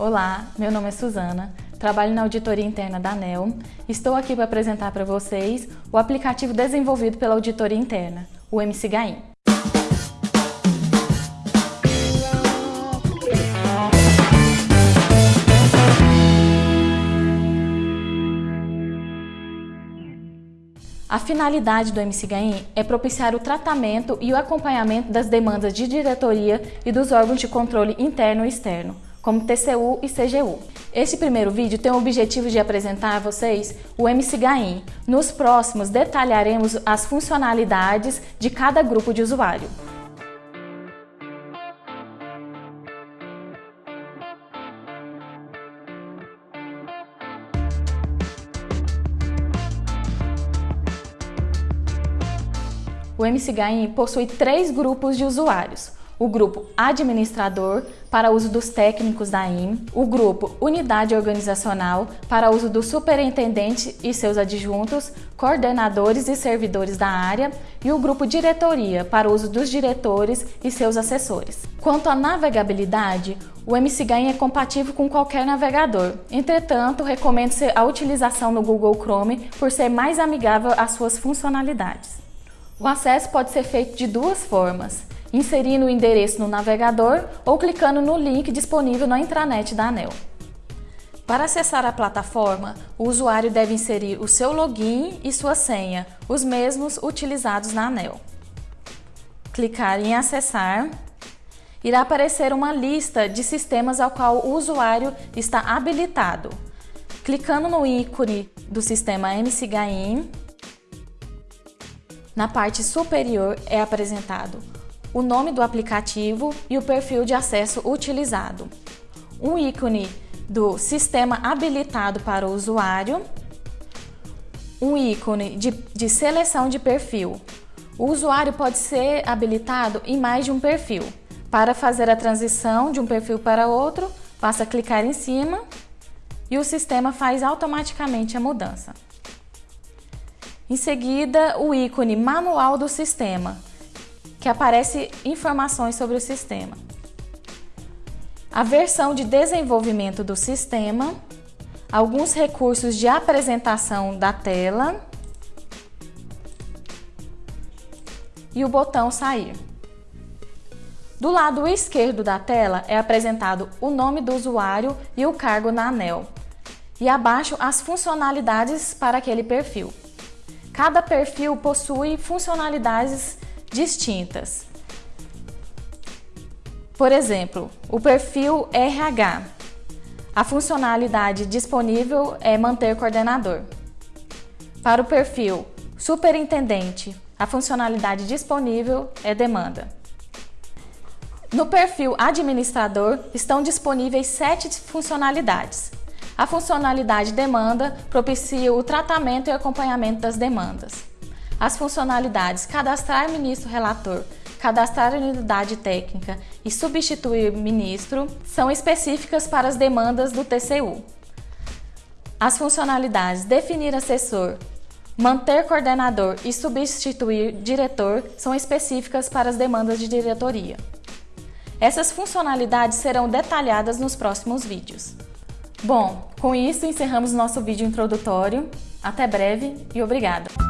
Olá, meu nome é Suzana, trabalho na auditoria interna da ANEL. Estou aqui para apresentar para vocês o aplicativo desenvolvido pela auditoria interna, o MCGAIM. A finalidade do MCGAIM é propiciar o tratamento e o acompanhamento das demandas de diretoria e dos órgãos de controle interno e externo, como TCU e CGU. Este primeiro vídeo tem o objetivo de apresentar a vocês o MCGAIM. Nos próximos detalharemos as funcionalidades de cada grupo de usuário. O MCGAIM possui três grupos de usuários o grupo Administrador, para uso dos técnicos da IM, o grupo Unidade Organizacional, para uso do superintendente e seus adjuntos, coordenadores e servidores da área, e o grupo Diretoria, para uso dos diretores e seus assessores. Quanto à navegabilidade, o MCGAIM é compatível com qualquer navegador. Entretanto, recomendo-se a utilização no Google Chrome por ser mais amigável às suas funcionalidades. O acesso pode ser feito de duas formas inserindo o endereço no navegador ou clicando no link disponível na intranet da ANEL. Para acessar a plataforma, o usuário deve inserir o seu login e sua senha, os mesmos utilizados na ANEL. Clicar em acessar, irá aparecer uma lista de sistemas ao qual o usuário está habilitado. Clicando no ícone do sistema MCGAIM, na parte superior é apresentado o nome do aplicativo e o perfil de acesso utilizado, um ícone do sistema habilitado para o usuário, um ícone de, de seleção de perfil. O usuário pode ser habilitado em mais de um perfil. Para fazer a transição de um perfil para outro, basta clicar em cima e o sistema faz automaticamente a mudança. Em seguida, o ícone Manual do Sistema, que aparece informações sobre o sistema. A versão de desenvolvimento do sistema, alguns recursos de apresentação da tela e o botão sair. Do lado esquerdo da tela é apresentado o nome do usuário e o cargo na ANEL, e abaixo as funcionalidades para aquele perfil. Cada perfil possui funcionalidades distintas. Por exemplo, o perfil RH. A funcionalidade disponível é manter coordenador. Para o perfil superintendente, a funcionalidade disponível é demanda. No perfil administrador estão disponíveis sete funcionalidades. A funcionalidade demanda propicia o tratamento e acompanhamento das demandas. As funcionalidades cadastrar ministro relator, cadastrar unidade técnica e substituir ministro são específicas para as demandas do TCU. As funcionalidades definir assessor, manter coordenador e substituir diretor são específicas para as demandas de diretoria. Essas funcionalidades serão detalhadas nos próximos vídeos. Bom, com isso encerramos nosso vídeo introdutório. Até breve e obrigada!